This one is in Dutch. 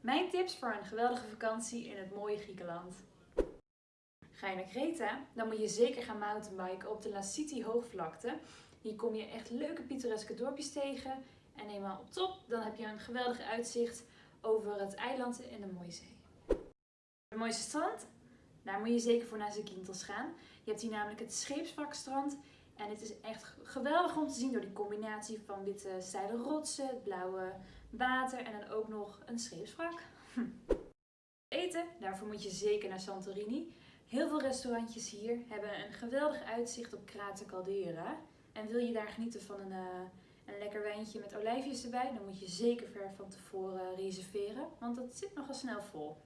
Mijn tips voor een geweldige vakantie in het mooie Griekenland. Ga je naar Kreta, dan moet je zeker gaan mountainbiken op de La City hoogvlakte. Hier kom je echt leuke pittoreske dorpjes tegen. En eenmaal op top, dan heb je een geweldig uitzicht over het eiland en de mooie zee. Het mooiste strand? Daar moet je zeker voor naar Zakynthos gaan. Je hebt hier namelijk het scheepswrakstrand. En het is echt geweldig om te zien door die combinatie van witte steile rotsen, het blauwe water en dan ook nog een scheepswrak. Hm. Eten, daarvoor moet je zeker naar Santorini. Heel veel restaurantjes hier hebben een geweldig uitzicht op Krater Caldera. En wil je daar genieten van een, uh, een lekker wijntje met olijfjes erbij, dan moet je zeker ver van tevoren reserveren, want dat zit nogal snel vol.